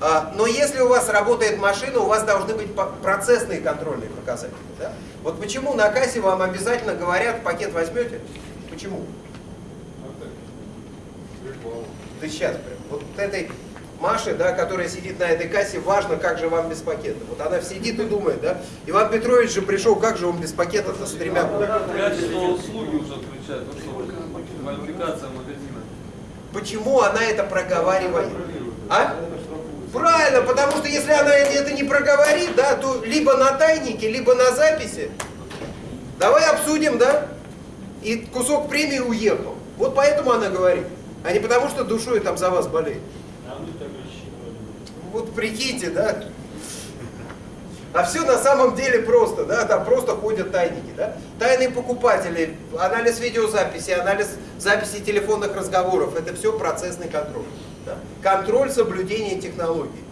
А, но если у вас работает машина, у вас должны быть процессные контрольные показатели. Да? Вот почему на кассе вам обязательно говорят, пакет возьмете? Почему? Ты сейчас прям. Вот этой Маше, да, которая сидит на этой кассе, важно, как же вам без пакета. Вот она сидит и думает, да. Иван Петрович же пришел, как же он без пакета-то с тремя. Качество услуги уже отвечает. Ну квалификация магазина. Почему она это проговаривает? А? Правильно, потому что если она это не проговорит, да, то либо на тайнике, либо на записи. Давай обсудим, да? И кусок премии уехал. Вот поэтому она говорит. А не потому, что душой там за вас болеет. Вот прикиньте, да? А все на самом деле просто, да, там просто ходят тайники, да? Тайные покупатели, анализ видеозаписи, анализ записи телефонных разговоров, это все процессный контроль. Контроль соблюдения технологий.